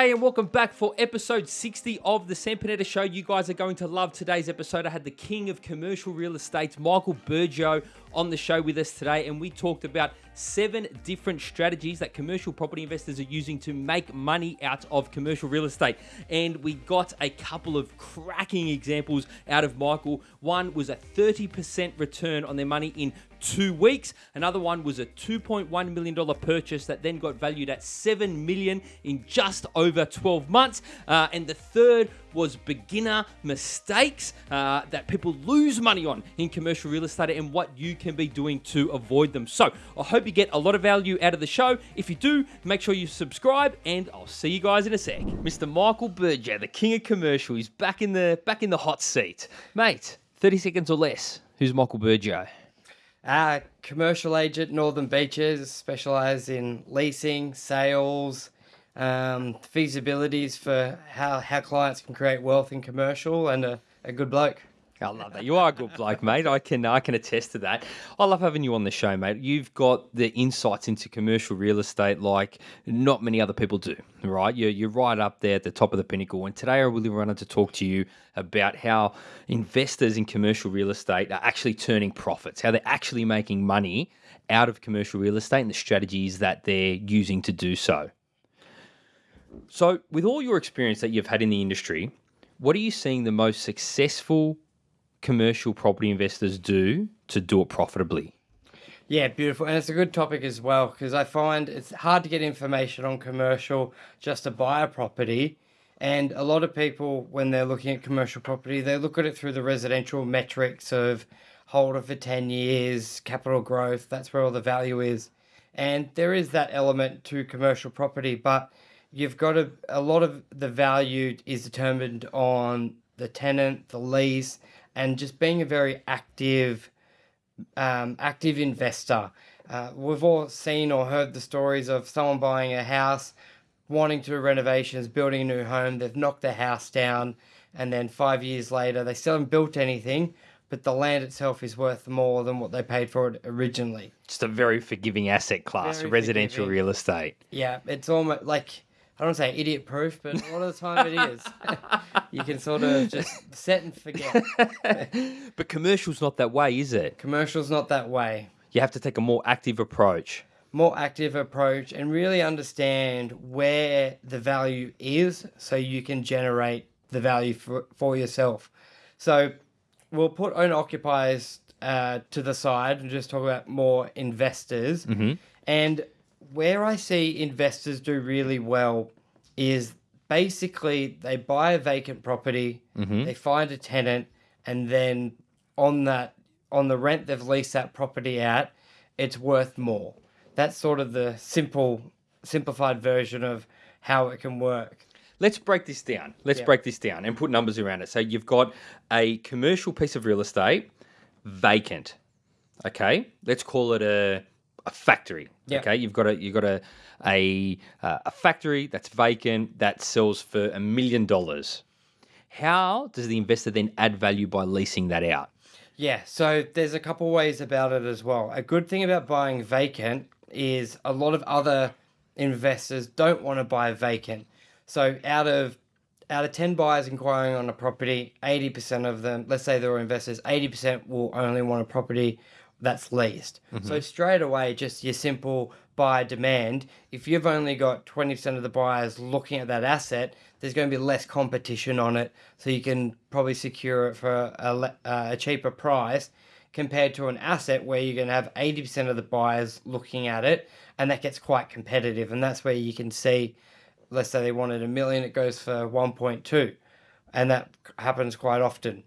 G'day and welcome back for episode 60 of the Sam Panetta Show. You guys are going to love today's episode. I had the king of commercial real estate, Michael Burgio, on the show with us today, and we talked about seven different strategies that commercial property investors are using to make money out of commercial real estate. And we got a couple of cracking examples out of Michael. One was a 30% return on their money in two weeks. Another one was a $2.1 million purchase that then got valued at 7 million in just over 12 months. Uh, and the third was beginner mistakes uh, that people lose money on in commercial real estate and what you can be doing to avoid them. So I hope you get a lot of value out of the show. If you do, make sure you subscribe and I'll see you guys in a sec. Mr. Michael Burgio, the king of commercial, is back in the back in the hot seat. Mate, 30 seconds or less. Who's Michael Burgio? Uh, commercial agent, Northern Beaches, specialise in leasing, sales, um, feasibilities for how, how clients can create wealth in commercial, and a, a good bloke. I love that. You are a good bloke, mate. I can I can attest to that. I love having you on the show, mate. You've got the insights into commercial real estate like not many other people do, right? You're, you're right up there at the top of the pinnacle. And today I really wanted to talk to you about how investors in commercial real estate are actually turning profits, how they're actually making money out of commercial real estate and the strategies that they're using to do so. So, with all your experience that you've had in the industry, what are you seeing the most successful commercial property investors do to do it profitably? Yeah, beautiful. And it's a good topic as well because I find it's hard to get information on commercial just to buy a property. And a lot of people, when they're looking at commercial property, they look at it through the residential metrics of hold it for 10 years, capital growth, that's where all the value is. And there is that element to commercial property, but you've got a, a lot of the value is determined on the tenant, the lease, and just being a very active, um, active investor. Uh, we've all seen or heard the stories of someone buying a house, wanting to do renovations, building a new home. They've knocked the house down, and then five years later, they still haven't built anything, but the land itself is worth more than what they paid for it originally. Just a very forgiving asset class, very residential forgiving. real estate. Yeah, it's almost like I don't say idiot proof, but a lot of the time it is. you can sort of just set and forget. but commercial's not that way, is it? Commercial's not that way. You have to take a more active approach. More active approach and really understand where the value is so you can generate the value for, for yourself. So we'll put owner occupiers uh, to the side and just talk about more investors. Mm-hmm. And where I see investors do really well is basically they buy a vacant property, mm-hmm. they find a tenant, and then on that on the rent they've leased that property out, it's worth more. That's sort of the simple simplified version of how it can work. Let's break this down. Let's yeah. break this down and put numbers around it. So you've got a commercial piece of real estate vacant. Okay, let's call it a a factory. Yep. Okay, you've got a you've got a a uh, a factory that's vacant that sells for a million dollars. How does the investor then add value by leasing that out? Yeah, so there's a couple ways about it as well. A good thing about buying vacant is a lot of other investors don't want to buy vacant. So out of out of 10 buyers inquiring on a property, 80% of them, let's say they're investors, 80% will only want a property that's leased. Mm-hmm. So straight away, just your simple buyer demand. If you've only got 20% of the buyers looking at that asset, there's going to be less competition on it. So you can probably secure it for a, a cheaper price compared to an asset where you're going to have 80% of the buyers looking at it. And that gets quite competitive. And that's where you can see, let's say they wanted a million, it goes for 1.2. And that happens quite often.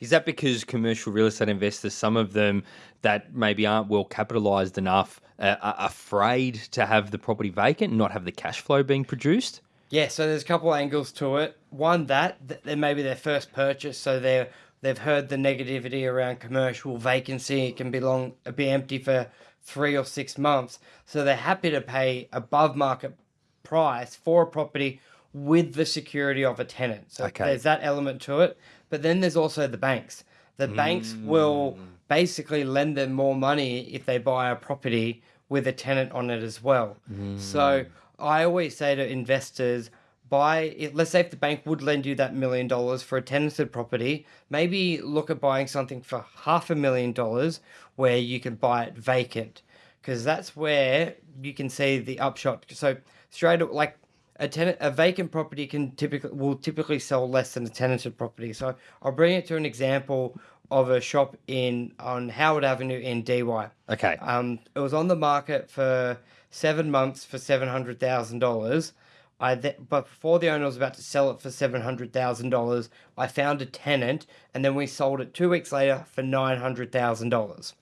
Is that because commercial real estate investors, some of them that maybe aren't well capitalized enough, uh, are afraid to have the property vacant and not have the cash flow being produced? Yeah, so there's a couple angles to it. One that they maybe their first purchase, so they're they've heard the negativity around commercial vacancy. It can be long, be empty for three or six months. So they're happy to pay above market price for a property with the security of a tenant. So okay. there's that element to it. But then there's also the banks. The mm. banks will basically lend them more money if they buy a property with a tenant on it as well. Mm. So I always say to investors, buy it. Let's say if the bank would lend you that million dollars for a tenanted property, maybe look at buying something for half a million dollars where you can buy it vacant, because that's where you can see the upshot. So straight up, like a tenant a vacant property can typically will typically sell less than a tenanted property. So I'll bring it to an example of a shop in on Howard Avenue in Dee Why. Okay. Um, it was on the market for seven months for seven hundred thousand dollars. I th- but before the owner was about to sell it for seven hundred thousand dollars, I found a tenant, and then we sold it two weeks later for nine hundred thousand dollars.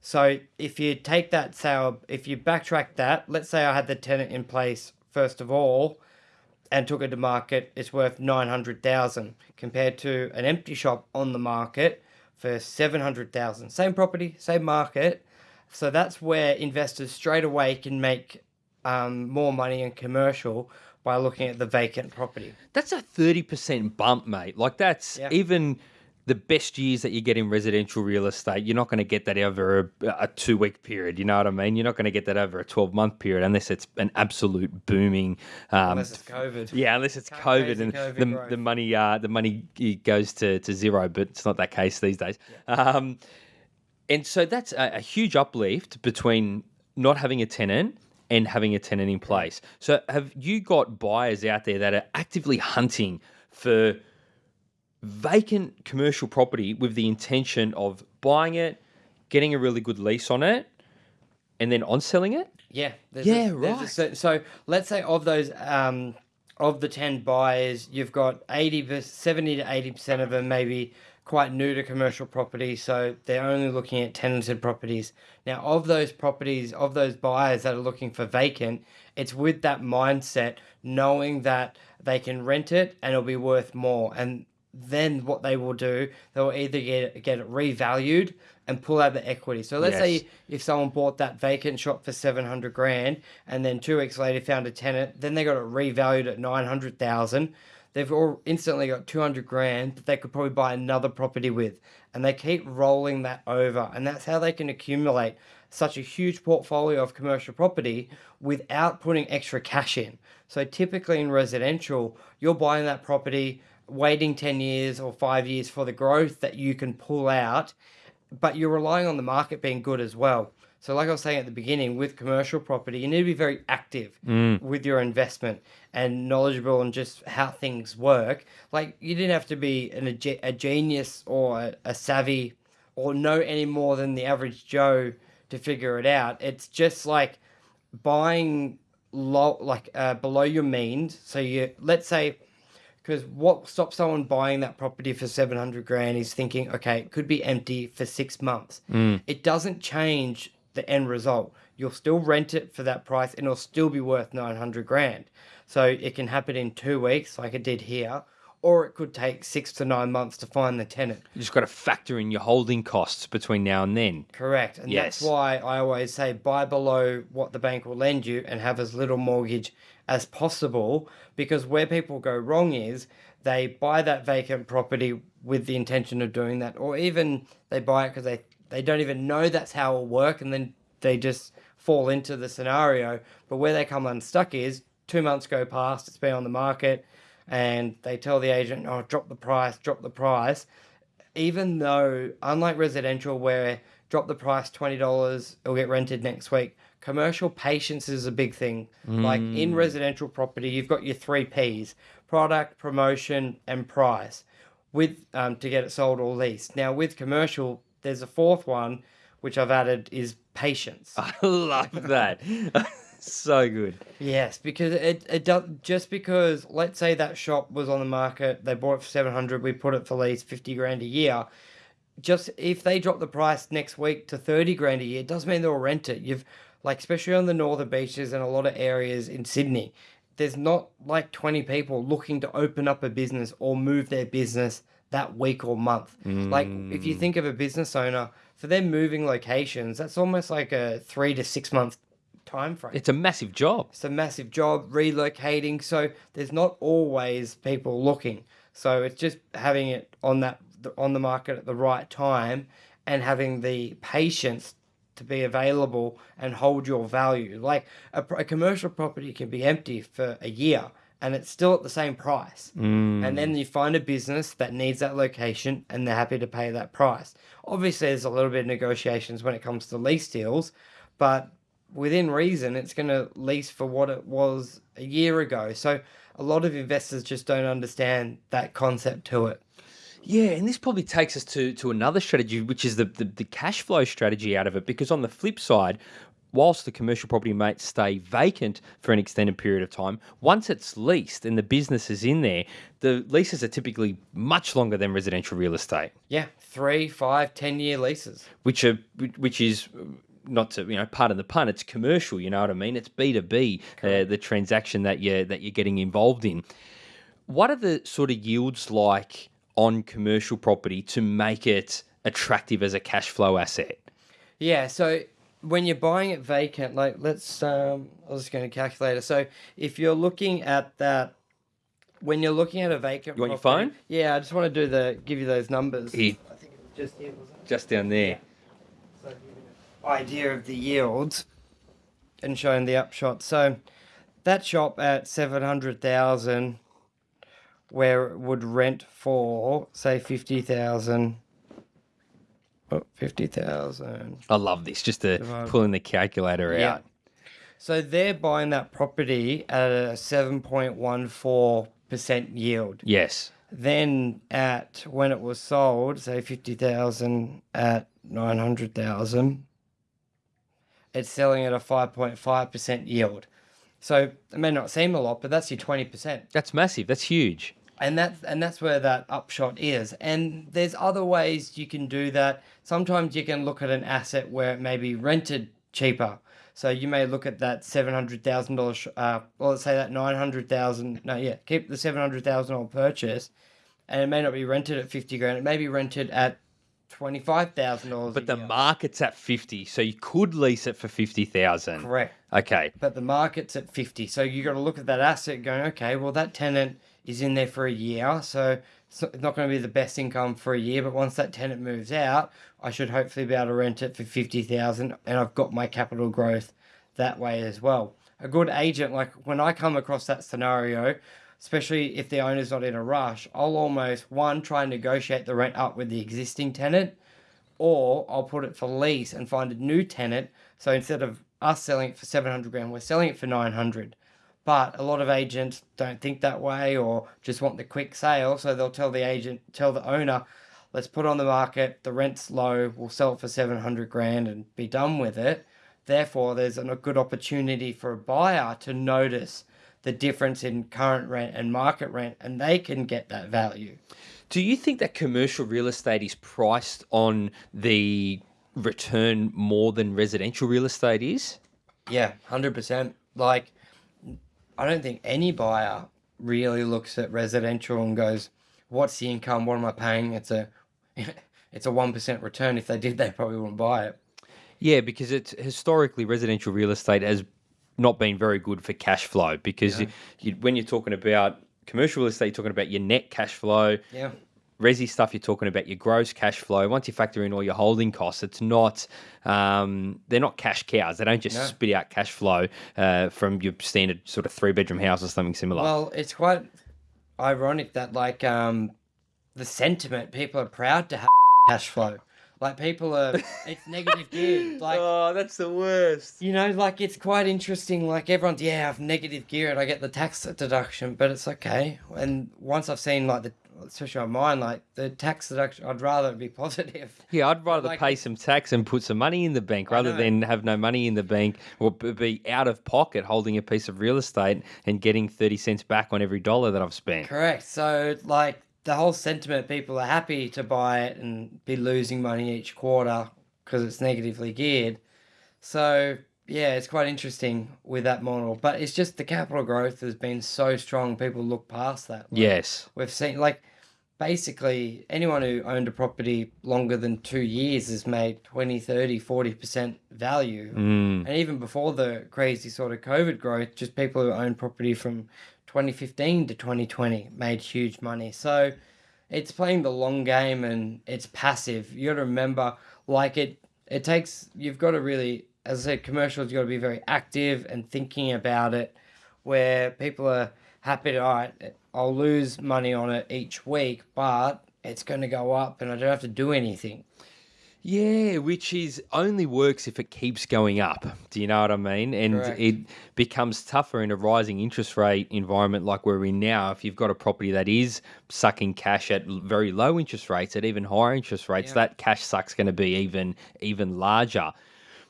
So if you take that sale, if you backtrack that, let's say I had the tenant in place first of all, and took it to market, it's worth nine hundred thousand compared to an empty shop on the market for seven hundred thousand. Same property, same market. So that's where investors straight away can make um, more money in commercial by looking at the vacant property. That's a 30% bump, mate. Like, that's Yeah. even the best years that you get in residential real estate. You're not going to get that over a, a two week period. You know what I mean? You're not going to get that over a 12 month period unless it's an absolute booming. Um, Unless it's COVID. yeah, unless it's Can't COVID and COVID the, growth. the money uh, the money goes to, to zero, but it's not that case these days. Um, and so that's a, a huge uplift between not having a tenant and having a tenant in place. So have you got buyers out there that are actively hunting for vacant commercial property with the intention of buying it, getting a really good lease on it, and then on selling it? Yeah. There's Yeah, a, there's a right. so let's say of those, um, of the 10 buyers, you've got 80, per- 70 to 80% of them maybe quite new to commercial property. So they're only looking at tenanted properties. Now, of those properties, of those buyers that are looking for vacant, it's with that mindset, knowing that they can rent it and it'll be worth more. And then what they will do, they'll either get, get it revalued and pull out the equity. So let's Yes. say if someone bought that vacant shop for 700 grand and then two weeks later found a tenant, then they got it revalued at 900,000. They've all instantly got 200 grand that they could probably buy another property with. And they keep rolling that over. And that's how they can accumulate such a huge portfolio of commercial property without putting extra cash in. So typically in residential, you're buying that property, waiting 10 years or five years for the growth that you can pull out but you're relying on the market being good as well. So, like I was saying at the beginning, with commercial property, you need to be very active with your investment and knowledgeable on just how things work. Like, you didn't have to be an, a, a genius or a, a savvy or know any more than the average Joe to figure it out. It's just like buying low, like uh, below your means. So, you let's say because what stops someone buying that property for 700 grand is thinking, okay, it could be empty for six months. Mm. It doesn't change the end result. You'll still rent it for that price and it'll still be worth 900 grand. So it can happen in two weeks, like it did here, or it could take six to nine months to find the tenant. You just got to factor in your holding costs between now and then. Correct. And Yes. that's why I always say buy below what the bank will lend you and have as little mortgage as possible because where people go wrong is they buy that vacant property with the intention of doing that or even they buy it because they, they don't even know that's how it'll work and then they just fall into the scenario. But where they come unstuck is two months go past, it's been on the market and they tell the agent, oh, drop the price, drop the price. Even though unlike residential where drop the price $20 it'll get rented next week commercial patience is a big thing. Like in residential property you've got your three p's product promotion and price with um, to get it sold or leased. Now with commercial there's a fourth one which i've added is patience. I love that. so good. Yes, because it it does just because let's say that shop was on the market, they bought it for seven hundred, we put it for lease fifty grand a year. Just if they drop the price next week to thirty grand a year, it doesn't mean they'll rent it. You've like especially on the northern beaches and a lot of areas in Sydney, there's not like twenty people looking to open up a business or move their business that week or month. Like if you mm. think of a business owner, for them moving locations, that's almost like a three to six month time frame. It's a massive job. It's a massive job relocating, so there's not always people looking. So it's just having it on that on the market at the right time and having the patience to be available and hold your value. Like a, a commercial property can be empty for a year and it's still at the same price. Mm. And then you find a business that needs that location and they're happy to pay that price. Obviously, there's a little bit of negotiations when it comes to lease deals, but within reason, it's going to lease for what it was a year ago. So a lot of investors just don't understand that concept to it. Yeah, and this probably takes us to to another strategy, which is the, the the cash flow strategy out of it. Because on the flip side, whilst the commercial property may stay vacant for an extended period of time, once it's leased and the business is in there, the leases are typically much longer than residential real estate, Yeah, three, five, ten year leases. which are which is not to you know pardon the pun, it's commercial. You know what I mean? It's B two B, uh, the transaction that you that you're getting involved in. What are the sort of yields like on commercial property to make it attractive as a cash flow asset? Yeah, so when you're buying it vacant, like let's um I was just going to calculate it. So if you're looking at that when you're looking at a vacant You want your phone? Yeah, I just want to do the give you those numbers. Here. I think it was just here, wasn't it? Just down there. So give you an idea of the yields and showing the upshot. So that shop at 700,000 where it would rent for say 50,000 oh, 50,000 I love this. Just to Divide- pulling the calculator Yeah. out. So they're buying that property at a 7.14% yield. Yes. Then at when it was sold, say 50,000 at 900,000, it's selling at a 5.5% yield. So it may not seem a lot, but that's your 20%. That's massive. That's huge. And that's and that's where that upshot is. And there's other ways you can do that. Sometimes you can look at an asset where it may be rented cheaper. So you may look at that seven hundred thousand dollars. Uh, well, let's say that nine hundred thousand. No, yeah, keep the seven hundred thousand dollar purchase, and it may not be rented at fifty grand. It may be rented at twenty five thousand dollars. But the market's at 50, so you could lease it for 50,000. correct. Okay. but the market's at 50 so you got to look at that asset going okay well that tenant is in there for a year so it's not- it's not going to be the best income for a year but once that tenant moves out i should hopefully be able to rent it for 50000 and i've got my capital growth that way as well a good agent like when i come across that scenario especially if the owner's not in a rush i'll almost one try and negotiate the rent up with the existing tenant or I'll put it for lease and find a new tenant. So instead of us selling it for 700 grand, we're selling it for 900. But a lot of agents don't think that way or just want the quick sale. So they'll tell the agent, tell the owner, let's put on the market, the rent's low, we'll sell it for 700 grand and be done with it. Therefore, there's a good opportunity for a buyer to notice the difference in current rent and market rent and they can get that value. Do you think that commercial real estate is priced on the return more than residential real estate is? Yeah, hundred percent. Like, I don't think any buyer really looks at residential and goes, "What's the income? What am I paying?" It's a, it's a one percent return. If they did, they probably wouldn't buy it. Yeah, because it's historically residential real estate has not been very good for cash flow because you, you, when you're talking about commercial real estate, you're talking about your net cash flow. Yeah, Resi stuff, you're talking about your gross cash flow. Once you factor in all your holding costs, it's not, um, they're not cash cows. They don't just No. spit out cash flow uh, from your standard sort of three bedroom house or something similar. Well, it's quite ironic that like um, the sentiment people are proud to have cash flow. Like people are, it's negative geared. Like oh, that's the worst. You know, like it's quite interesting. Like everyone's, yeah, I've negative gear and I get the tax deduction, but it's okay. And once I've seen like the, especially on mine, like the tax deduction, I'd rather be positive. Yeah, I'd rather like- pay some tax and put some money in the bank rather than have no money in the bank or be out of pocket holding a piece of real estate and getting 30 cents back on every dollar that I've spent. Correct. So like the whole sentiment, people are happy to buy it and be losing money each quarter because it's negatively geared. So yeah, it's quite interesting with that model, but it's just the capital growth has been so strong. People look past that. Like, Yes. we've seen like basically anyone who owned a property longer than two years has made 20 30 40% value Mm. and even before the crazy sort of covid growth just people who own property from 2015 to 2020 made huge money so it's playing the long game and it's passive you got to remember like it it takes you've got to really as i said commercials you got to be very active and thinking about it where people are happy to, all right, I'll lose money on it each week, but it's going to go up and I don't have to do anything. Yeah, which is only works if it keeps going up. Do you know what I mean? And Correct. it becomes tougher in a rising interest rate environment like we're in now. If you've got a property that is sucking cash at very low interest rates, at even higher interest rates, Yeah. that cash suck's going to be even even larger.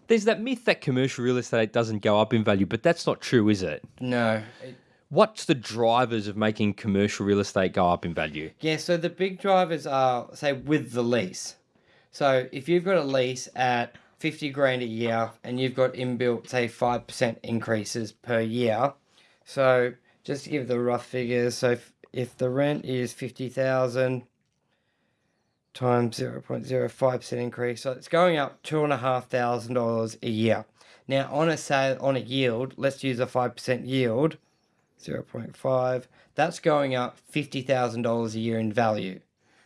There's that myth that commercial real estate doesn't go up in value, but that's not true, is it? No. It- What's the drivers of making commercial real estate go up in value? yeah, so the big drivers are, say, with the lease. So if you've got a lease at 50 grand a year and you've got inbuilt, say, 5% increases per year. So just to give the rough figures, so if, if the rent is 50,000 times 0.05% increase, so it's going up $2,500 a year. Now, on a sale, on a yield, let's use a 5% yield, 0.5, that's going up $50,000 a year in value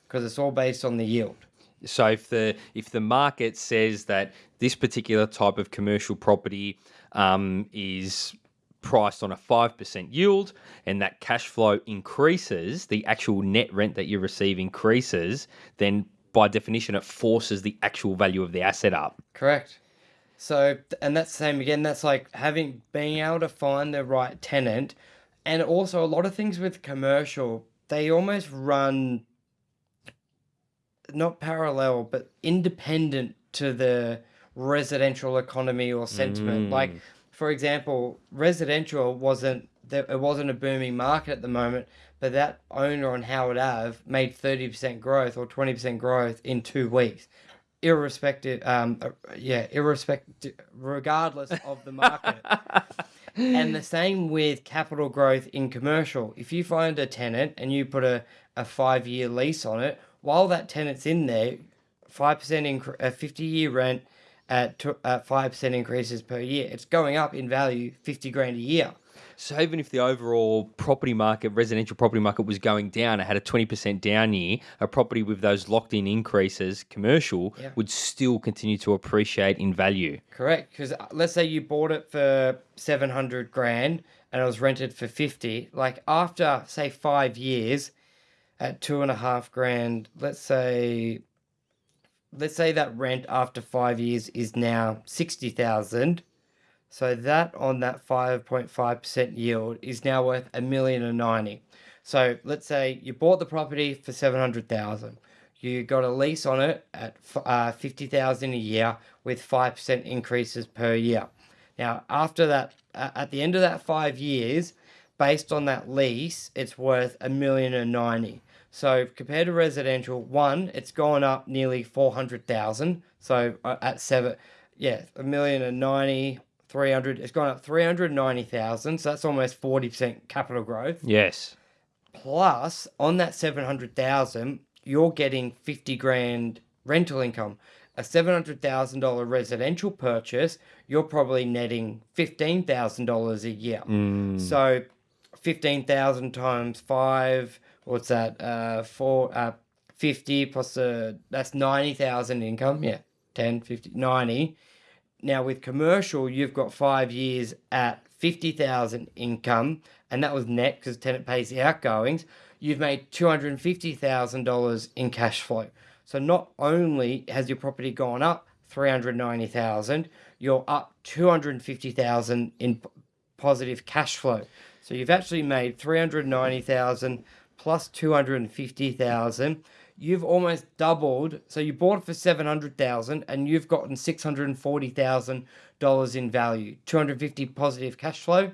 because it's all based on the yield. So if the if the market says that this particular type of commercial property um, is priced on a five percent yield, and that cash flow increases, the actual net rent that you receive increases, then by definition it forces the actual value of the asset up. Correct. So, and that's the same again. That's like having being able to find the right tenant, and also a lot of things with commercial, they almost run not parallel, but independent to the residential economy or sentiment. Like, for example, residential wasn't there, it wasn't a booming market at the moment, but that owner on Howard Ave made thirty percent growth or twenty percent growth in two weeks. Irrespective um uh, yeah irrespective regardless of the market. And the same with capital growth in commercial. If you find a tenant and you put a, a five year lease on it while that tenant's in there 5% incre- a 50 year rent at at 5% increases per year it's going up in value 50 grand a year So even if the overall property market, residential property market, was going down, it had a twenty percent down year. A property with those locked-in increases, commercial, Yeah. would still continue to appreciate in value. Correct, because uh, let's say you bought it for seven hundred grand and it was rented for fifty. Like after say five years, at two and a half grand, let's say, let's say that rent after five years is now sixty thousand. So that on that five point five percent yield is now worth a million and ninety. So let's say you bought the property for seven hundred thousand. You got a lease on it at uh, fifty thousand a year with five percent increases per year. Now after that, at the end of that five years, based on that lease, it's worth a million and ninety. So compared to residential, one, it's gone up nearly four hundred thousand. So uh, at seven, yeah, a million and ninety. 300 it's gone up 390,000 so that's almost 40% capital growth Yes. plus on that 700,000 you're getting 50 grand rental income a $700,000 residential purchase you're probably netting $15,000 a year so 15,000 times 5 what's that uh 4 uh 50 plus uh that's 90,000 income yeah 10 50 90 now with commercial, you've got five years at fifty thousand income, and that was net because tenant pays the outgoings. You've made two hundred and fifty thousand dollars in cash flow. So not only has your property gone up three hundred ninety thousand, you're up two hundred fifty thousand in positive cash flow. So you've actually made three hundred ninety thousand plus two hundred fifty thousand you've almost doubled. So you bought it for seven hundred thousand, and you've gotten six hundred and forty thousand dollars in value. Two hundred fifty positive cash flow,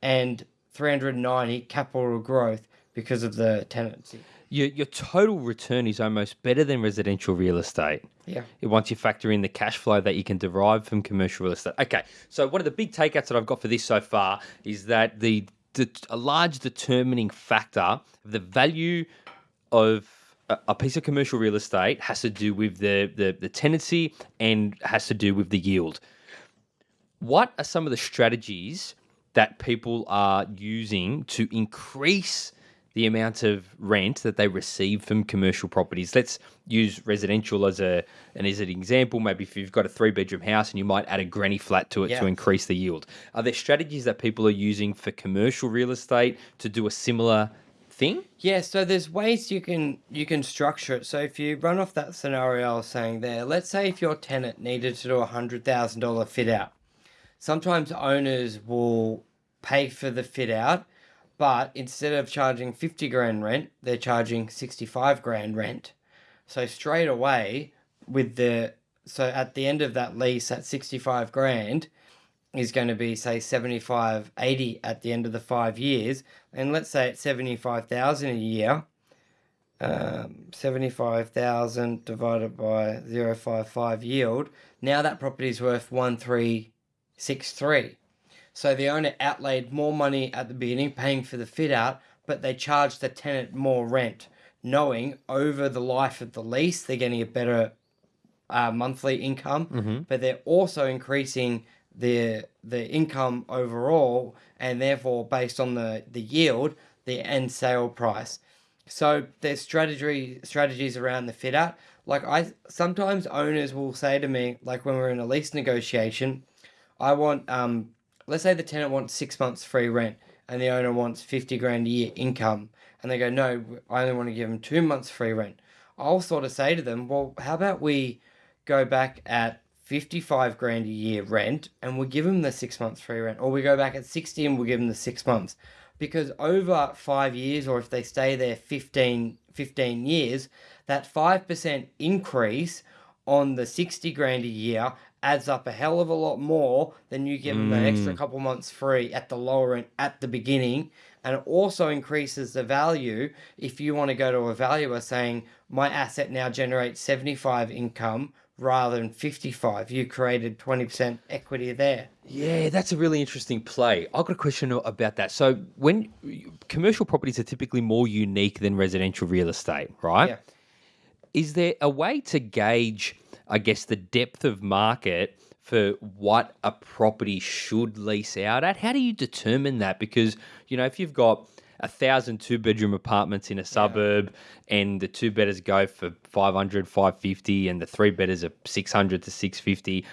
and three hundred ninety capital growth because of the tenancy. Your, your total return is almost better than residential real estate. Yeah. Once you factor in the cash flow that you can derive from commercial real estate. Okay, so one of the big takeouts that I've got for this so far is that the a large determining factor of the value of a, a piece of commercial real estate has to do with the, the the tenancy and has to do with the yield. What are some of the strategies that people are using to increase the amount of rent that they receive from commercial properties. Let's use residential as a and as an example. Maybe if you've got a three bedroom house and you might add a granny flat to it Yeah. to increase the yield. Are there strategies that people are using for commercial real estate to do a similar thing? Yeah, so there's ways you can you can structure it. So if you run off that scenario I was saying there, let's say if your tenant needed to do a hundred thousand dollar fit out, sometimes owners will pay for the fit out, but instead of charging fifty grand rent, they're charging sixty five grand rent. So straight away with the so at the end of that lease at sixty five grand, is going to be say 75 80 at the end of the five years. And let's say it's 75,000 a year um, 75,000 divided by 0.55 yield. Now that property is worth 1363 so the owner outlaid more money at the beginning paying for the fit out but they charged the tenant more rent knowing over the life of the lease they're getting a better uh, monthly income, but they're also increasing the the income overall, and therefore based on the the yield, the end sale price. So there's strategy strategies around the fit out. Like I sometimes owners will say to me, like when we're in a lease negotiation, I want um let's say the tenant wants six months free rent and the owner wants fifty grand a year income, and they go, no, I only want to give them two months free rent. I'll sort of say to them, well, how about we go back at 55 grand a year rent and we give them the six months free rent, or we go back at 60 and we'll give them the six months. Because over five years, or if they stay there 15, 15 years, that 5% increase on the 60 grand a year adds up a hell of a lot more than you give them an extra mm. couple months free at the lower end at the beginning. And it also increases the value if you want to go to a valuer saying, my asset now generates 75 income rather than 55. You created 20% equity there. Yeah, that's a really interesting play. I've got a question about that. So, when commercial properties are typically more unique than residential real estate, right? Yeah. Is there a way to gauge, I guess, the depth of market for what a property should lease out at? How do you determine that? Because, you know, if you've got a thousand two bedroom apartments in a suburb and the two bedders go for 500 550 and the three bedders are 600 to 650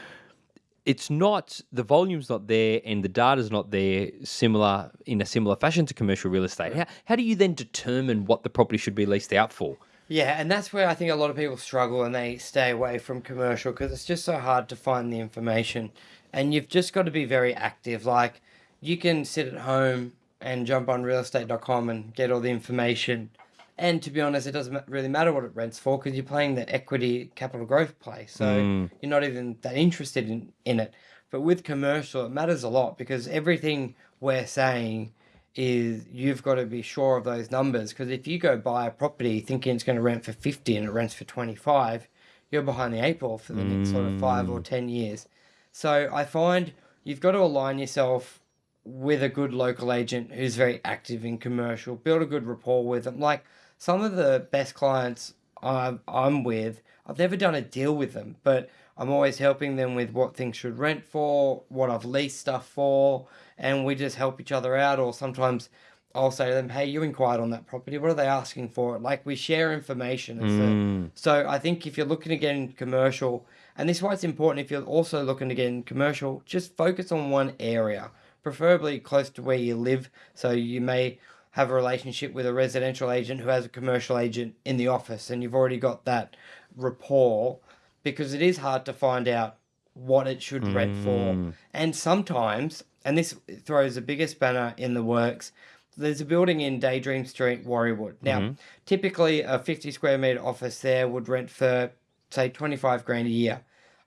it's not the volume's not there and the data's not there similar in a similar fashion to commercial real estate how, how do you then determine what the property should be leased out for Yeah, and that's where I think a lot of people struggle and they stay away from commercial because it's just so hard to find the information. And you've just got to be very active. Like, you can sit at home and jump on realestate.com and get all the information. And to be honest, it doesn't really matter what it rents for because you're playing the equity capital growth play. So mm. you're not even that interested in, in it. But with commercial, it matters a lot because everything we're saying is you've got to be sure of those numbers because if you go buy a property thinking it's going to rent for 50 and it rents for 25 you're behind the eight ball for the next sort of five or mm. ten years. So i find you've got to align yourself with a good local agent who's very active in commercial build a good rapport with them like some of the best clients I'm, I'm with i've never done a deal with them but i'm always helping them with what things should rent for what i've leased stuff for and we just help each other out or sometimes I'll say to them, "Hey, you inquired on that property. What are they asking for?" Like we share information. It's a- mm. so I think if you're looking to get in commercial, and this is why it's important if you're also looking to get in commercial, just focus on one area, preferably close to where you live. So you may have a relationship with a residential agent who has a commercial agent in the office, and you've already got that rapport, because it is hard to find out what it should rent for. And sometimes, and this throws the biggest banner in the works, there's a building in Daydream Street, Warriewood. Now, typically a 50 square meter office there would rent for, say, 25 grand a year.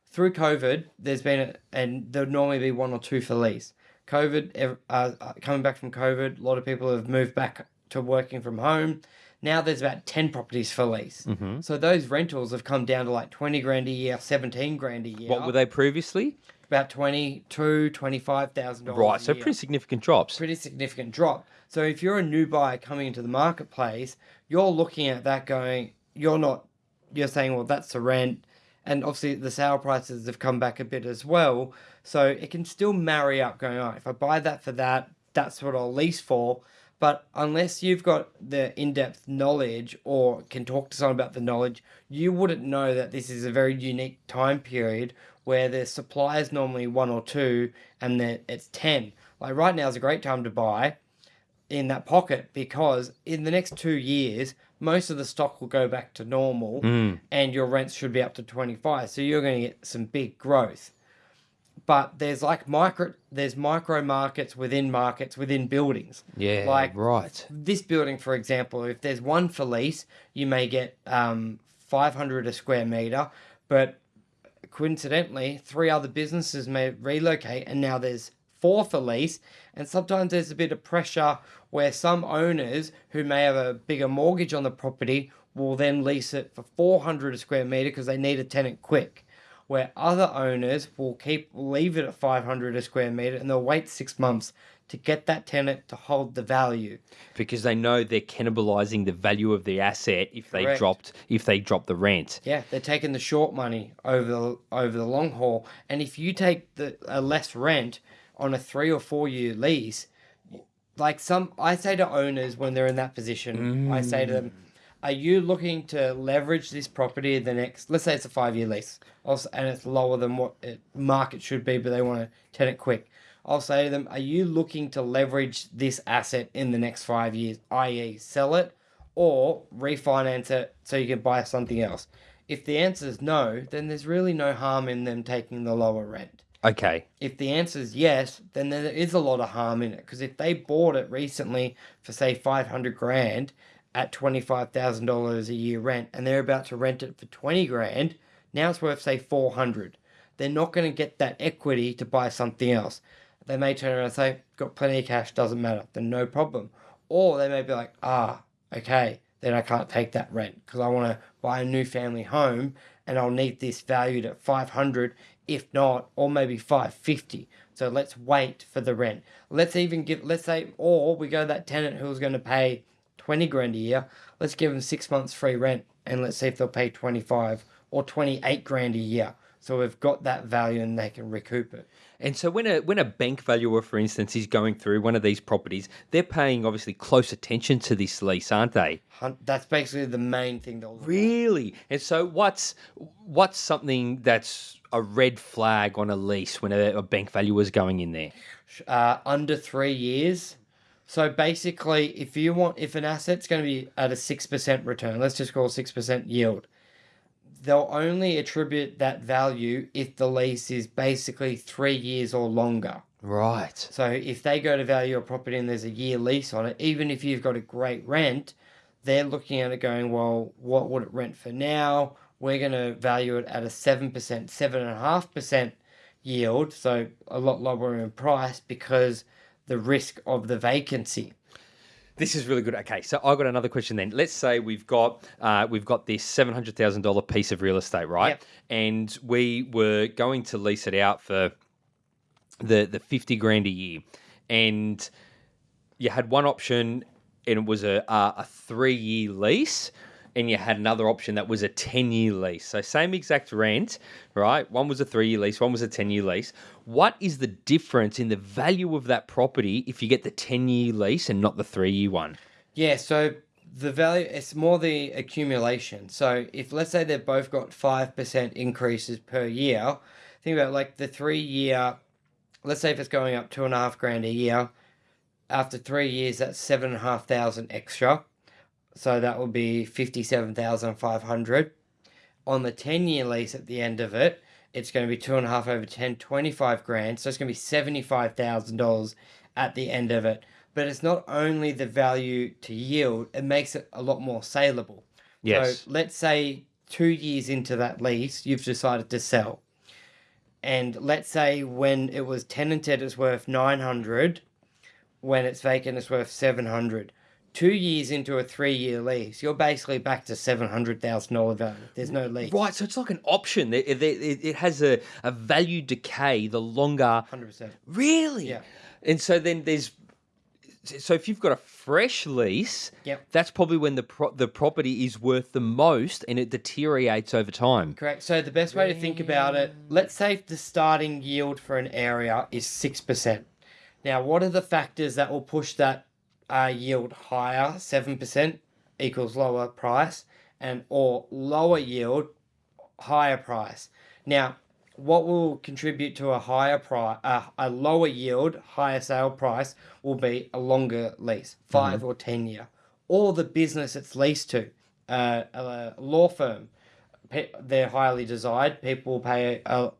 Through COVID, there's been, a, and there'd normally be one or two for lease. COVID, uh, uh, coming back from COVID, a lot of people have moved back to working from home. Now there's about 10 properties for lease. Mm-hmm. So those rentals have come down to like 20 grand a year, 17 grand a year. what were they previously About 22, 25,000 dollars. right so year pretty significant drops pretty significant drop. So if you're a new buyer coming into the marketplace, you're looking at that going, you're not, you're saying, well, that's the rent. And obviously the sale prices have come back a bit as well. So it can still marry up going, right, if I buy that for that, that's what I'll lease for. But unless you've got the in depth knowledge or can talk to someone about the knowledge, you wouldn't know that this is a very unique time period where the supply is normally one or two and then it's 10. Like right now is a great time to buy in that pocket because in the next two years, most of the stock will go back to normal mm. and your rents should be up to 25. So you're going to get some big growth. But there's like micro, there's micro markets within markets within buildings. Yeah, Like right. this building, for example, if there's one for lease, you may get um, 500 a square meter, but coincidentally, three other businesses may relocate, and now there's four for lease. And sometimes there's a bit of pressure where some owners who may have a bigger mortgage on the property will then lease it for 400 a square meter because they need a tenant quick. Where other owners will keep leave it at 500 a square meter and they'll wait six months to get that tenant to hold the value. Because they know they're cannibalizing the value of the asset if they Correct. dropped if they drop the rent. Yeah, they're taking the short money over the over the long haul. And if you take the a less rent on a three or four year lease, like some, I say to owners when they're in that position, I say to them, mm. "Are you looking to leverage this property the next? Let's say it's a five year lease, also, and it's lower than what it, market should be, but they want to tenant quick." I'll say to them, "Are you looking to leverage this asset in the next five years, i.e., sell it?" or refinance it so you can buy something else? If the answer is no, then there's really no harm in them taking the lower rent. Okay. If the answer is yes, then there is a lot of harm in it because if they bought it recently for say 500 grand at $25,000 a year rent and they're about to rent it for 20 grand, now it's worth say 400. They're not going to get that equity to buy something else. They may turn around and say, got plenty of cash, doesn't matter, then no problem. Or they may be like, ah, okay, then I can't take that rent because I want to buy a new family home and I'll need this valued at 500 if not or maybe 550 so let's wait for the rent let's even give let's say or we go that tenant who's going to pay 20 grand a year let's give them six months free rent and let's see if they'll pay 25 or 28 grand a year so we've got that value and they can recoup it And so when a when a bank valuer, for instance, is going through one of these properties, they're paying obviously close attention to this lease, aren't they? That's basically the main thing they'll. Really? And so what's what's something that's a red flag on a lease when a, a bank valuer is going in there? uh, under three years. So basically, if you want, if an asset's going to be at a six percent return, let's just call six percent yield, they'll only attribute that value if the lease is basically three years or longer. Right. So if they go to value a property and there's a year lease on it, even if you've got a great rent, they're looking at it going, well, what would it rent for now? We're going to value it at a 7%, 7.5% yield, so a lot lower in price because the risk of the vacancy. This is really good. Okay, so I got another question then. Let's say we've got uh, we've got this seven hundred thousand dollar piece of real estate, right? Yep. And we were going to lease it out for the the fifty grand a year, and you had one option, and it was a a, a three year lease, and you had another option that was a ten year lease. So same exact rent, right? One was a three year lease, one was a ten year lease. What is the difference in the value of that property if you get the ten year lease and not the three year one? Yeah, so the value it's more the accumulation. So if let's say they've both got five percent increases per year, think about like the three year let's say if it's going up two and a half grand a year, after three years that's seven and a half thousand extra. So that would be fifty seven thousand five hundred. On the ten year lease at the end of it, it's going to be two and a half over 10, 25 grand. So it's going to be $75,000 at the end of it. But it's not only the value to yield, it makes it a lot more saleable. Yes. So let's say two years into that lease, you've decided to sell. And let's say when it was tenanted, it's worth 900. When it's vacant, it's worth 700. Two years into a three year lease, you're basically back to $700,000 value. There's no lease. Right, so it's like an option. It, it, it it has a, a value decay the longer. 100%. Really? Yeah. And so then there's. So if you've got a fresh lease, Yep. that's probably when the pro- the property is worth the most and it deteriorates over time. Correct. So the best way to think about it, let's say the starting yield for an area is six percent. Now, what are the factors that will push that uh, yield higher, seven percent equals lower price, and or lower yield, higher price. Now, what will contribute to a higher price, uh, a lower yield, higher sale price will be a longer lease, 5 or ten year, or the business it's leased to, uh, a law firm. They're highly desired. People will pay a,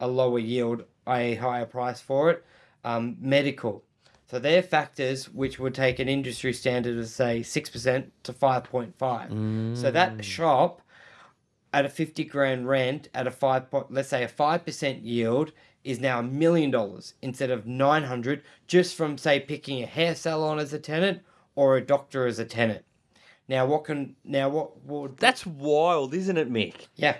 a lower yield, a higher price for it. Um, medical. So they're factors which would take an industry standard of say six percent to five point five. So that mm. shop at a 50 grand rent at a 5 point, let's say a 5% yield is now a million dollars instead of 900 just from say picking a hair salon as a tenant or a doctor as a tenant now what can now what would That's wild, isn't it, Mick? yeah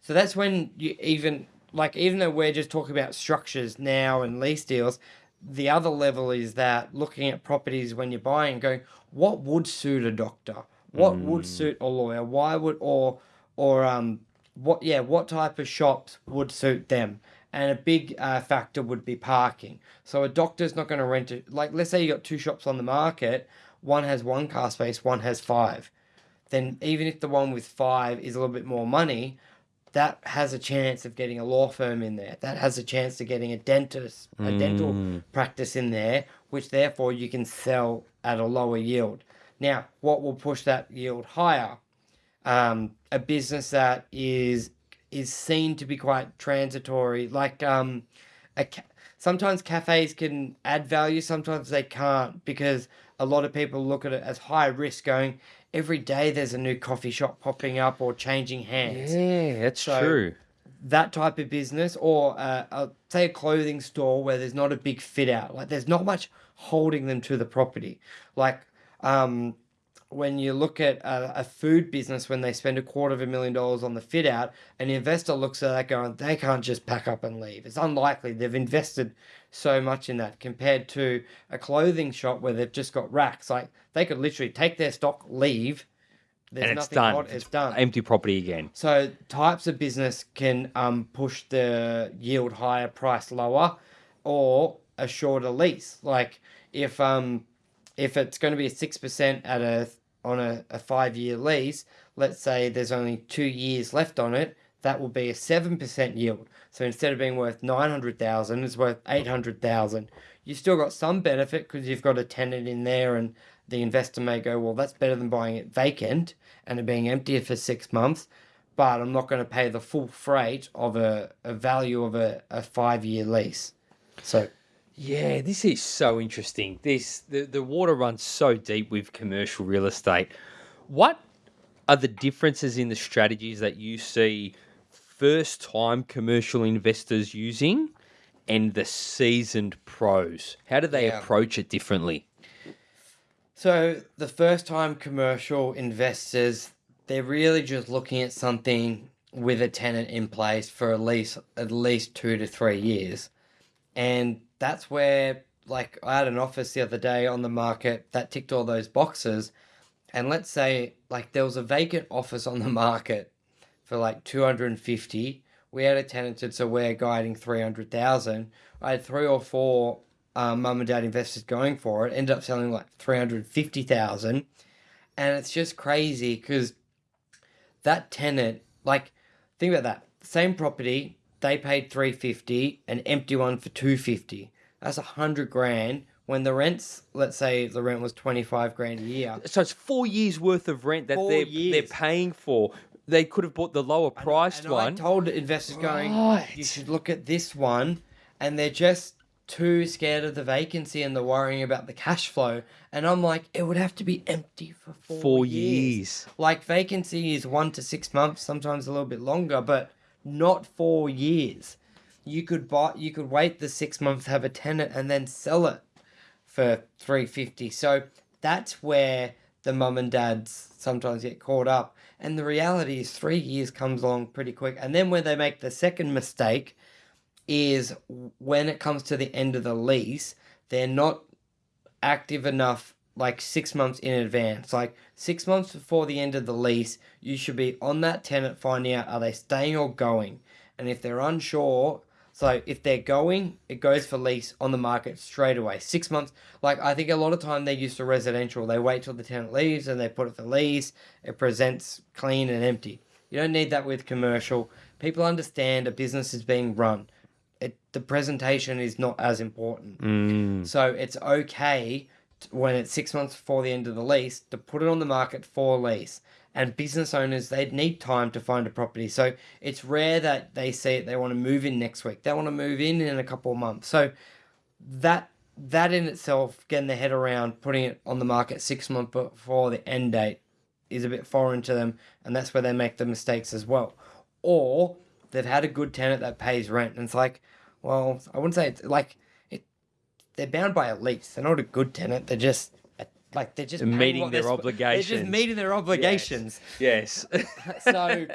so that's when you even like even though we're just talking about structures now and lease deals the other level is that looking at properties when you're buying going what would suit a doctor? What would suit a lawyer? Why would or or um what yeah what type of shops would suit them? And a big uh, factor would be parking. So a doctor's not going to rent it like let's say you got two shops on the market one has one car space one has five. Then even if the one with five is a little bit more money, that has a chance of getting a law firm in there. That has a chance of getting a dentist, a dental practice in there, which therefore you can sell at a lower yield. Now, what will push that yield higher? Um, a business that is is seen to be quite transitory, like um, a ca- sometimes cafes can add value, sometimes they can't because a lot of people look at it as high risk, going every day there's a new coffee shop popping up or changing hands. Yeah, that's So- true. That type of business, or uh, a, say a clothing store where there's not a big fit out, like there's not much holding them to the property. Like um, when you look at a, a food business, when they spend a quarter of a million dollars on the fit out, an investor looks at that going, they can't just pack up and leave. It's unlikely. They've invested so much in that compared to a clothing shop where they've just got racks. Like they could literally take their stock, leave. There's and it's nothing done. on- it's done. Empty property again. So types of business can um, push the yield higher, price lower, or a shorter lease. Like if um if it's going to be a six percent at a on a, a five year lease, let's say there's only two years left on it, that will be a seven percent yield. So instead of being worth nine hundred thousand, it's worth eight hundred thousand. You've still got some benefit because you've got a tenant in there, and the investor may go, well, that's better than buying it vacant and it being empty for six months. But I'm not going to pay the full freight of a, a value of a, a five year lease. So Yeah, this is so interesting. This the, the water runs so deep with commercial real estate. What are the differences in the strategies that you see first time commercial investors using and the seasoned pros? How do they Yeah. approach it differently? So the first time commercial investors, they're really just looking at something with a tenant in place for at least at least two to three years. And that's where like I had an office the other day on the market that ticked all those boxes. And let's say like there was a vacant office on the market for like 250. We had a tenanted, so we're guiding 300,000. I had three or four um, mum and dad investors going for it, ended up selling like 350,000. And it's just crazy because that tenant, like, think about that. Same property, they paid 350, an empty one for 250. That's a hundred grand. When the rents, let's say the rent was 25 grand a year. So it's four years worth of rent that Four they're they're paying for. They could have bought the lower priced And I one. told investors going, Right. you should look at this one, and they're just too scared of the vacancy and they're worrying about the cash flow. And I'm like, it would have to be empty for four, Four years. years. Like vacancy is one to six months, sometimes a little bit longer, but not four years. You could buy, you could wait the six months, have a tenant, and then sell it for three fifty. So that's where the mum and dads sometimes get caught up. And the reality is, three years comes along pretty quick. And then when they make the second mistake, is when it comes to the end of the lease, they're not active enough like six months in advance. Like six months before the end of the lease, you should be on that tenant finding out are they staying or going. And if they're unsure, So if they're going, it goes for lease on the market straight away. Six months. Like I think a lot of time they're used to residential. They wait till the tenant leaves and they put it for lease. It presents clean and empty. You don't need that with commercial. People understand a business is being run. It the presentation is not as important. Mm. So it's okay t- when it's six months before the end of the lease to put it on the market for lease. And business owners, they need time to find a property. So it's rare that they say they want to move in next week. They want to move in in a couple of months. So that that in itself, getting their head around putting it on the market six months before the end date is a bit foreign to them, and that's where they make the mistakes as well. Or they've had a good tenant that pays rent, and it's like, well, I wouldn't say it's like it. They're bound by a lease. They're not a good tenant. They're just like they're just Meeting their they're They're just meeting their obligations. Yes. So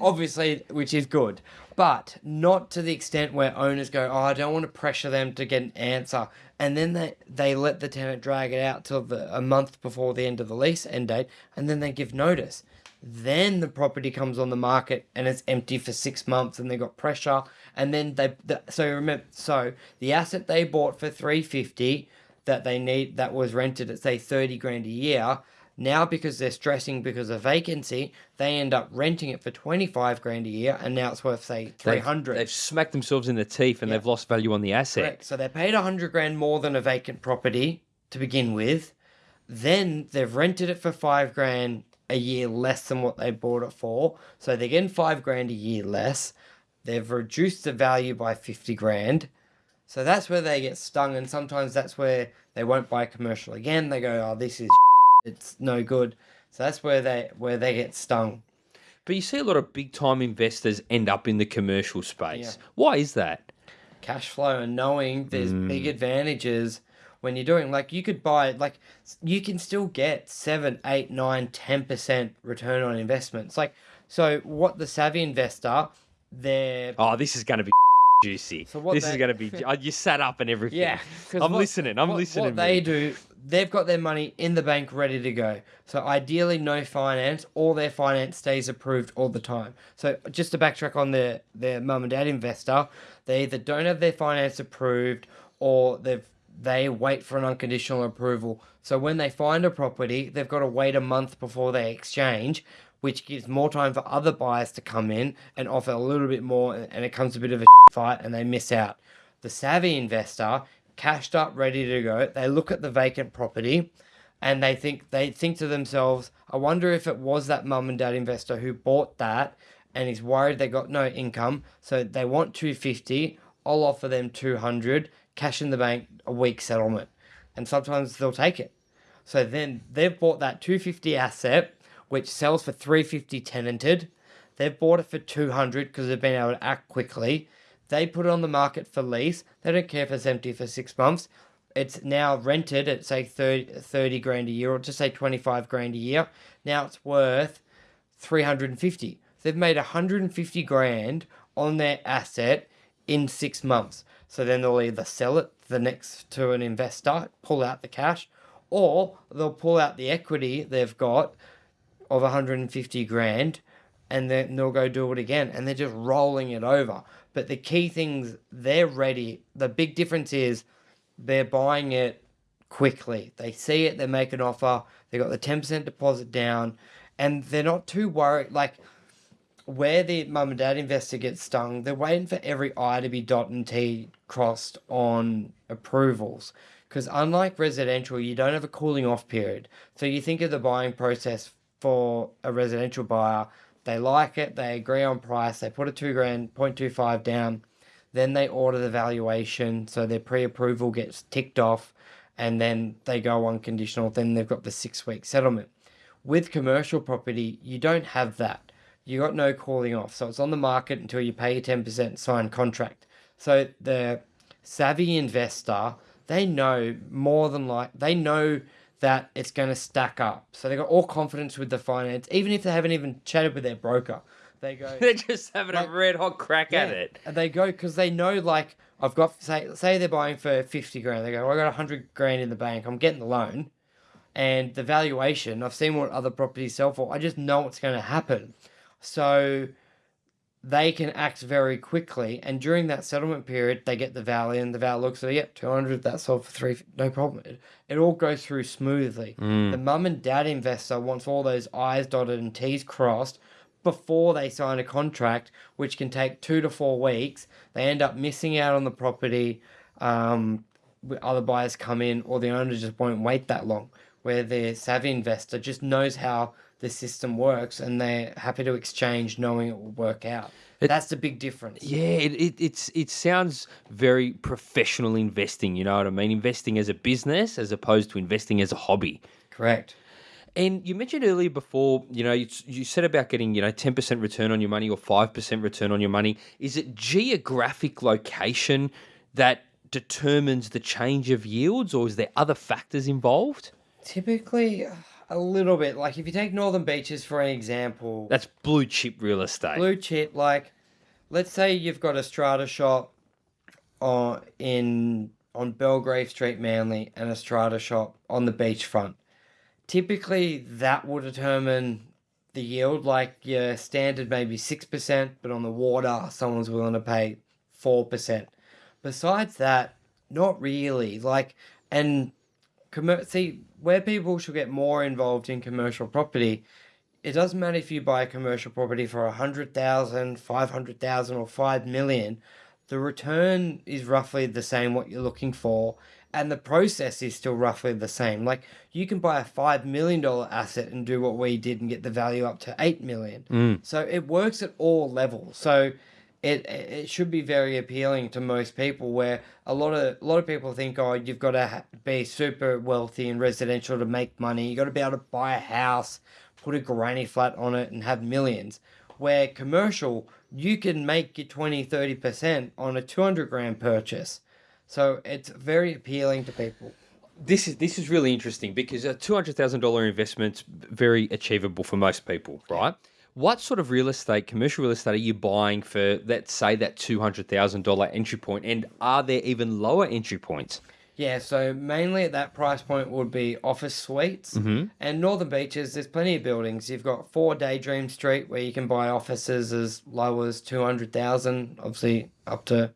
obviously, which is good, but not to the extent where owners go, "Oh, I don't want to pressure them to get an answer," and then they they let the tenant drag it out till the, a month before the end of the lease end date, and then they give notice. Then the property comes on the market and it's empty for six months, and they got pressure, and then they the, so remember so the asset they bought for three fifty that they need that was rented at say 30 grand a year now because they're stressing because of vacancy they end up renting it for 25 grand a year and now it's worth say 300 They've, they've smacked themselves in the teeth and they've lost value on the asset. Correct. so they paid 100 grand more than a vacant property to begin with. Then they've rented it for 5 grand a year less than what they bought it for. So they're getting 5 grand a year less. They've reduced the value by 50 grand so that's where they get stung, and sometimes that's where they won't buy commercial again. They go, "Oh, this is it's no good." So that's where they where they get stung. But you see a lot of big time investors end up in the commercial space. Yeah. Why is that? Cash flow and knowing there's hmm. big advantages when you're doing like you could buy like you can still get seven, eight, nine, ten percent return on investments. Like so, what the savvy investor, they're Oh, this is going to be juicy. So what this is going to be. oh, You sat up and everything. Yeah, I'm what- listening. I'm what, listening. What they do, they've got their money in the bank ready to go. So ideally, no finance. All their finance stays approved all the time. So just to backtrack on their their mum and dad investor, they either don't have their finance approved or they've they wait for an unconditional approval. So when they find a property, they've got to wait a month before they exchange, which gives more time for other buyers to come in and offer a little bit more, and it comes a bit of a fight, and they miss out. The savvy investor, cashed up, ready to go, they look at the vacant property, and they think they think to themselves, "I wonder if it was that mum and dad investor who bought that." And is worried they got no income, so they want two fifty. I'll offer them two hundred, cash in the bank, a week settlement, and sometimes they'll take it. So then they've bought that 250 asset, which sells for 350 tenanted. They've bought it for 200 because they've been able to act quickly. They put it on the market for lease. They don't care if it's empty for six months. It's now rented at say 30, 30 grand a year or just say 25 grand a year. Now it's worth 350. They've made 150 grand on their asset in six months. So then they'll either sell it the next to an investor, pull out the cash, or they'll pull out the equity they've got of 150 grand and then they'll go do it again and they're just rolling it over. But the key things they're ready. The big difference is they're buying it quickly. They see it, they make an offer, they got the 10% deposit down, and they're not too worried. Like, where the mum and dad investor gets stung, they're waiting for every I to be dot and T crossed on approvals. Because unlike residential, you don't have a cooling off period. So you think of the buying process for a residential buyer, they like it, they agree on price, they put a two grand, 0.25 down, then they order the valuation, so their pre approval gets ticked off, and then they go unconditional, then they've got the six week settlement. With commercial property, you don't have that. You got no calling off, so it's on the market until you pay your ten percent signed contract. So the savvy investor, they know more than like they know that it's going to stack up. So they got all confidence with the finance, even if they haven't even chatted with their broker. They go, They're just having Like- a red hot crack at it. and they go because they know like I've got say say they're buying for fifty grand. They go, well, I got hundred grand in the bank. I'm getting the loan, and the valuation. I've seen what other properties sell for. I just know what's going to happen. So they can act very quickly. And during that settlement period, they get the value, and the value looks at, yep, 200, that's sold for three, no problem. It, it all goes through smoothly. The mum and dad investor wants all those I's dotted and T's crossed before they sign a contract, which can take two to four weeks. They end up missing out on the property. Um, other buyers come in, or the owner just won't wait that long. Where the savvy investor just knows how the system works and they're happy to exchange knowing it will work out. That's the big difference. Yeah, it, it it's it sounds very professional investing. You know what I mean? Investing as a business as opposed to investing as a hobby. Correct. And you mentioned earlier before, you know, you, you said about getting, you know, 10% return on your money or 5% return on your money. Is it geographic location that determines the change of yields or is there other factors involved? Typically, a little bit. Like if you take Northern Beaches for an example, That's blue chip real estate. blue chip, like let's say you've got a strata shop on in on Belgrave Street, Manly, and a strata shop on the beachfront. Typically, that will determine the yield. Like your standard maybe six percent, but on the water, someone's willing to pay four percent. Besides that, not really. Like and see where people should get more involved in commercial property it doesn't matter if you buy a commercial property for a hundred thousand, five hundred thousand, or five million. The return is roughly the same what you're looking for, and the process is still roughly the same. Like you can buy a five million dollar asset and do what we did and get the value up to eight million. Mm. So it works at all levels. So it it should be very appealing to most people. Where a lot of a lot of people think, oh, you've got to be super wealthy and residential to make money. You got to be able to buy a house, put a granny flat on it, and have millions. Where commercial, you can make your 20, 30 percent on a two hundred grand purchase. So it's very appealing to people. This is this is really interesting because a two hundred thousand dollar investment's very achievable for most people, right? What sort of real estate, commercial real estate, are you buying for? Let's say that two hundred thousand dollar entry point? and are there even lower entry points? Yeah, so mainly at that price point would be office suites. Mm-hmm. And Northern Beaches, there's plenty of buildings. You've got 4 Daydream Street where you can buy offices as low as 200,000, obviously up to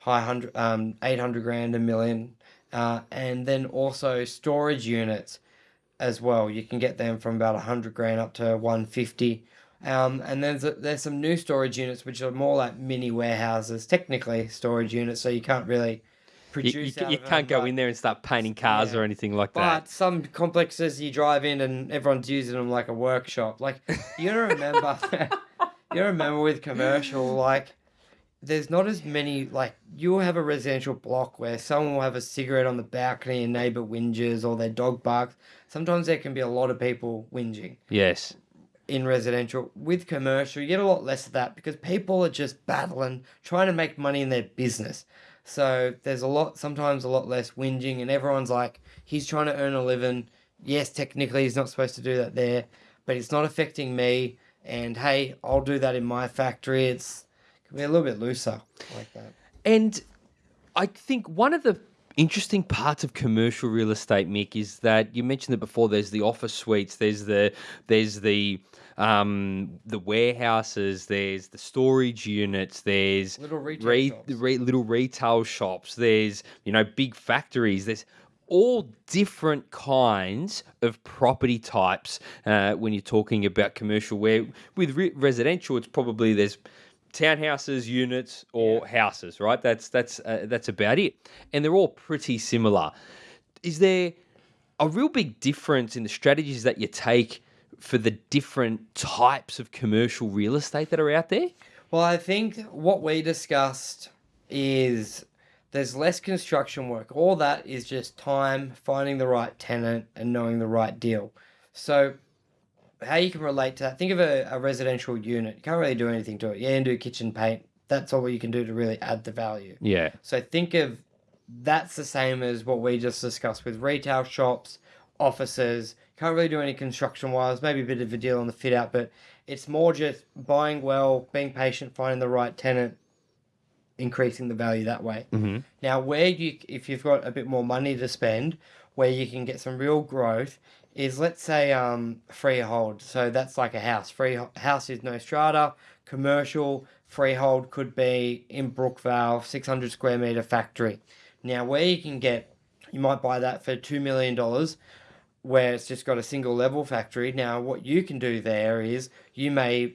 high hundred, um, 800 grand, a million. Uh, and then also storage units as well. You can get them from about 100 grand up to 150. Um, and there's there's some new storage units which are more like mini warehouses, technically storage units, so you can't really You, produce. you, you of can't go but- in there and start painting cars Yeah. or anything like but that. But some complexes you drive in and everyone's using them like a workshop. Like you remember, you remember with commercial, like there's not as many. Like you'll have a residential block where someone will have a cigarette on the balcony and neighbor whinges or their dog barks. Sometimes there can be a lot of people whinging Yes. In residential. With commercial, you get a lot less of that because people are just battling, trying to make money in their business. So there's a lot, sometimes a lot less whinging, and everyone's like, he's trying to earn a living. Yes, technically he's not supposed to do that there, but it's not affecting me. And hey, I'll do that in my factory. It's can be a little bit looser like that. And I think one of the interesting parts of commercial real estate, Mick, is that you mentioned it before. There's the office suites. There's the there's the um, the warehouses. There's the storage units. There's Little retail re- shops. re- little retail shops. There's you know big factories. There's all different kinds of property types uh, when you're talking about commercial. Where with re- residential, it's probably there's townhouses, units, or houses, right? That's that's uh, that's about it, and they're all pretty similar. Is there a real big difference in the strategies that you take for the different types of commercial real estate that are out there? Well, I think what we discussed is there's less construction work. All that is just time, finding the right tenant, and knowing the right deal. So, how you can relate to that? Think of a, a residential unit. You can't really do anything to it. You can do kitchen paint. That's all you can do to really add the value. Yeah, So think of that's the same as what we just discussed with retail shops, offices. Can't really do any construction wise, maybe a bit of a deal on the fit out, but it's more just buying well, being patient, finding the right tenant, increasing the value that way. Mhm. Now, where you, if you've got a bit more money to spend, where you can get some real growth, is let's say um freehold. So that's like a house. Free house is no strata. Commercial freehold could be in Brookvale, six hundred square meter factory. Now where you can get, you might buy that for two million dollars, where it's just got a single level factory. Now what you can do there is you may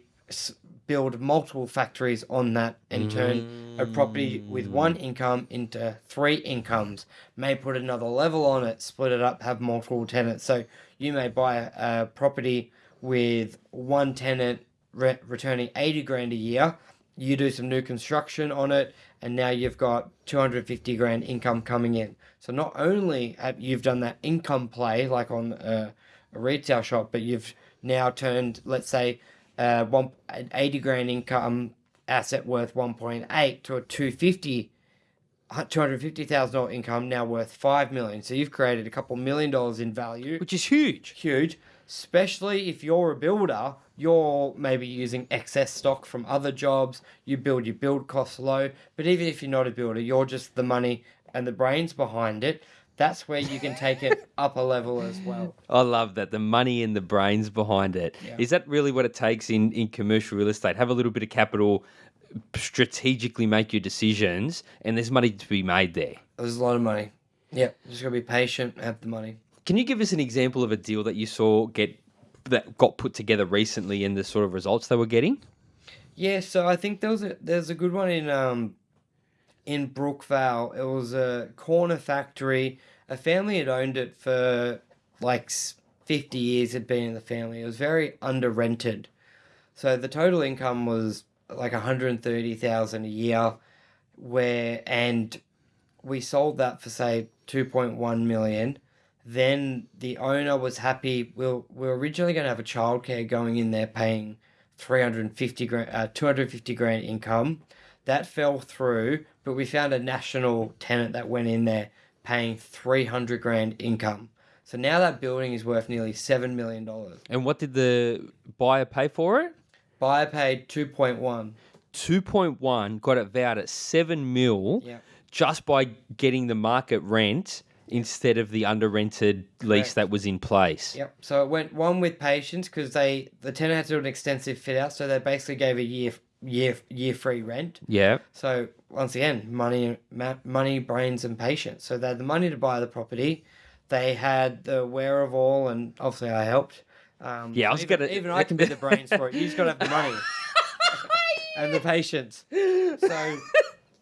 build multiple factories on that and turn a property with mm. one income into three incomes. May put another level on it, split it up, have multiple tenants. So you may buy a, a property with one tenant re- returning 80 grand a year. You do some new construction on it, and now you've got 250 grand income coming in. So not only have you've done that income play like on a, a retail shop, but you've now turned, let's say, uh, one an 80 grand income asset worth 1.8 to a 250 $250,000 income now worth 5 million. So you've created a couple million dollars in value. Which is huge. Huge, especially if you're a builder, you're maybe using excess stock from other jobs, you build your build costs low, but even if you're not a builder, you're just the money and the brains behind it. That's where you can take it up a level as well. I love that. The money and the brains behind it. Is Yeah. that really what it takes in, in commercial real estate? Have a little bit of capital, strategically make your decisions, and there's money to be made there. There's a lot of money. Yeah, just gotta be patient, have the money. Can you give us an example of a deal that you saw get that got put together recently and the sort of results they were getting? Yeah, so I think there was a there's a good one in um in Brookvale. It was a corner factory. A family had owned it for like fifty years. Had been in the family. It was very under rented. So the total income was like one hundred thirty thousand a year. Where and we sold that for say two point one million. Then the owner was happy. We we're, we we're originally going to have a childcare going in there paying 350 grand, uh, 250 grand income. That fell through, but we found a national tenant that went in there paying 300 grand income. So now that building is worth nearly $7 million. And what did the buyer pay for it? Buyer paid 2.1. 2.1 got it valued at 7 mil Yeah. just by getting the market rent instead of the under rented lease Correct. that was in place. Yep. So it went one with patience because they the tenant had to do an extensive fit out, so they basically gave a year year year free rent. Yeah. So once again, money, money, brains, and patience. So they had the money to buy the property. They had the wherewithal, and obviously I helped. Um, Yeah, I was even, gonna- even I can be the brains for it. You just got to have the money and the patience. So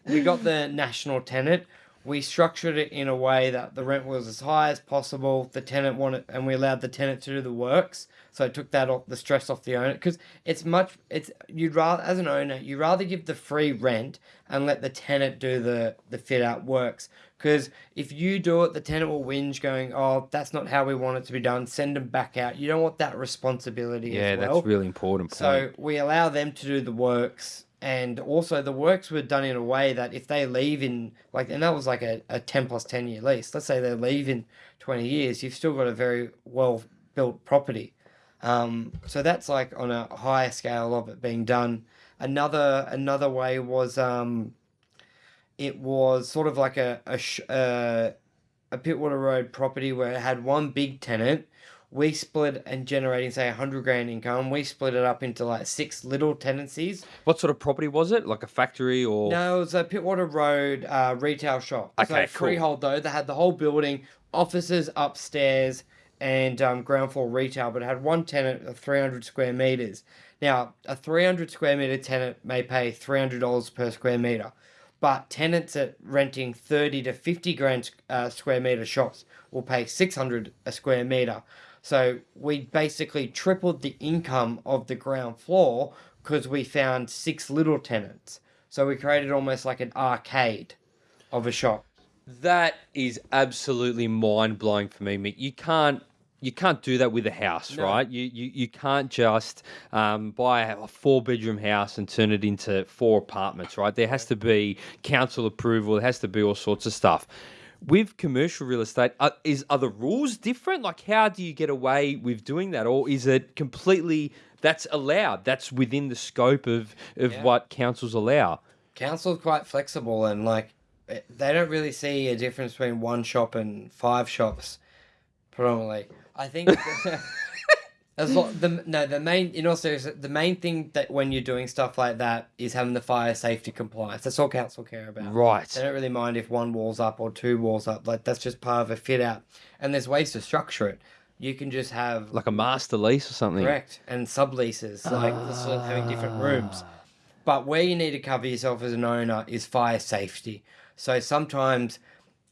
we got the national tenant. We structured it in a way that the rent was as high as possible. The tenant wanted, and we allowed the tenant to do the works. So it took that off the stress off the owner because it's much. It's you'd rather as an owner you'd rather give the free rent and let the tenant do the the fit out works. Because if you do it, the tenant will whinge, going, "Oh, that's not how we want it to be done." Send them back out. You don't want that responsibility. Yeah, as well. that's really important. Point. So we allow them to do the works, and also the works were done in a way that if they leave in like, and that was like a, a ten plus ten year lease. Let's say they leave in twenty years, you've still got a very well built property. Um, so that's like on a higher scale of it being done. Another another way was um, it was sort of like a a, sh- uh, a Pittwater Road property where it had one big tenant. We split and generating say a hundred grand income. We split it up into like six little tenancies. what sort of property was it? Like a factory or? No, it was a Pittwater Road uh, retail shop. Okay, so cool. freehold though. They had the whole building, offices upstairs, and um, ground floor retail. But it had one tenant of three hundred square meters. Now, a three hundred square meter tenant may pay three hundred dollars per square meter, but tenants at renting thirty to fifty grand uh, square meter shops will pay six hundred a square meter. So we basically tripled the income of the ground floor because we found six little tenants. So we created almost like an arcade of a shop. That is absolutely mind blowing for me, Mick. You can't you can't do that with a house, No. right? You, you you can't just um, buy a four bedroom house and turn it into four apartments, right? There has to be council approval. There has to be all sorts of stuff. With commercial real estate, are, is are the rules different? Like, how do you get away with doing that, or is it completely that's allowed? That's within the scope of of Yeah. what councils allow. Council's quite flexible and like eh, they don't really see a difference between one shop and five shops predominantly. I think as lo- the no the main in all seriousness the main thing that when you're doing stuff like that is having the fire safety compliance. That's all council care about. Right. They don't really mind if one wall's up or two walls up. Like that's just part of a fit out. And there's ways to structure it. You can just have Like a master lease or something. correct and subleases, like sort of having different ah. rooms. But where you need to cover yourself as an owner is fire safety. So sometimes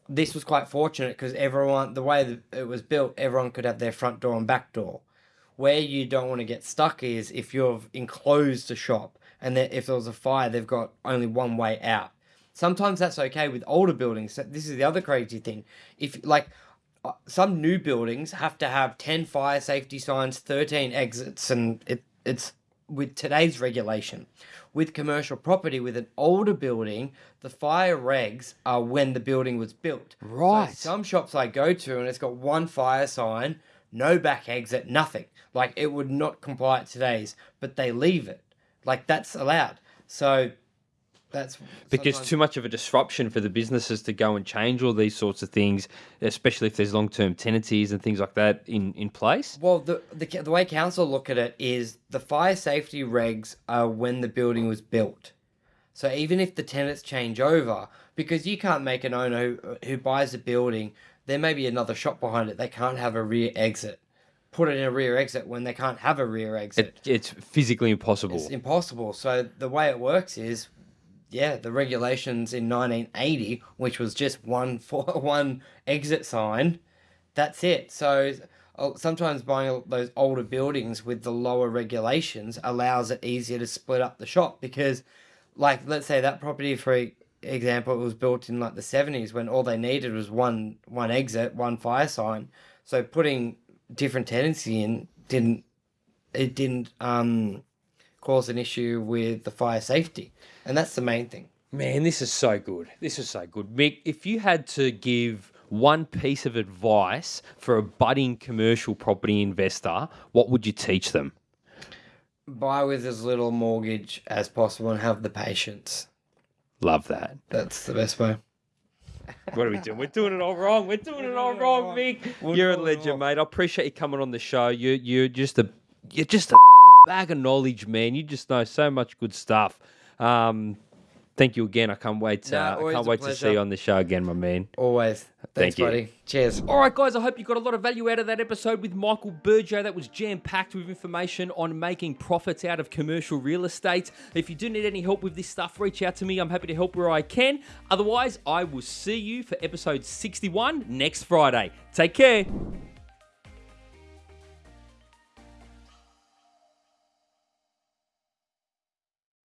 this was quite fortunate because everyone, the way that it was built, everyone could have their front door and back door. Where you don't want to get stuck is if you've enclosed a shop and if there was a fire, they've got only one way out. Sometimes that's okay with older buildings. So This is the other crazy thing. If like uh, some new buildings have to have 10 fire safety signs, 13 exits, and it, it's with today's regulation. With commercial property, with an older building, the fire regs are when the building was built. So Right. some shops I go to, and it's got one fire sign, no back exit, nothing. Like it would not comply at today's, but they leave it. Like that's allowed. So that's Because sometimes- too much of a disruption for the businesses to go and change all these sorts of things, especially if there's long term tenancies and things like that in, in place. Well, the, the the way council look at it is the fire safety regs are when the building was built. So even if the tenants change over, because you can't make an owner who, who buys a building, there may be another shop behind it. They can't have a rear exit. Put it in a rear exit when they can't have a rear exit. It, it's physically impossible. It's impossible. So the way it works is, yeah, the regulations in 1980, which was just one for one exit sign, that's it. So uh, sometimes buying those older buildings with the lower regulations allows it easier to split up the shop because, like, let's say that property for example it was built in like the 70s when all they needed was one one exit one fire sign so putting different tenancy in didn't it didn't um cause an issue with the fire safety. And that's the main thing. Man, this is so good. This is so good. Mick, if you had to give one piece of advice for a budding commercial property investor, what would you teach them? Buy with as little mortgage as possible and have the patience. Love that. That's the best way. What are we doing? We're doing it all wrong. We're doing it all doing it all wrong, wrong. Mick. We're You're a legend, mate. I appreciate you coming on the show. You you're just a you're just a bag of knowledge, man. You just know so much good stuff. Um, thank you again. I can't wait. No, Uh, I can't a wait to see you on the show again, my man. Always. Thanks, Thank you. buddy. Cheers. All right, guys, I hope you got a lot of value out of that episode with Michael Burjo. That was jam packed with information on making profits out of commercial real estate. If you do need any help with this stuff, reach out to me. I'm happy to help where I can. Otherwise, I will see you for episode 61 next Friday. Take care.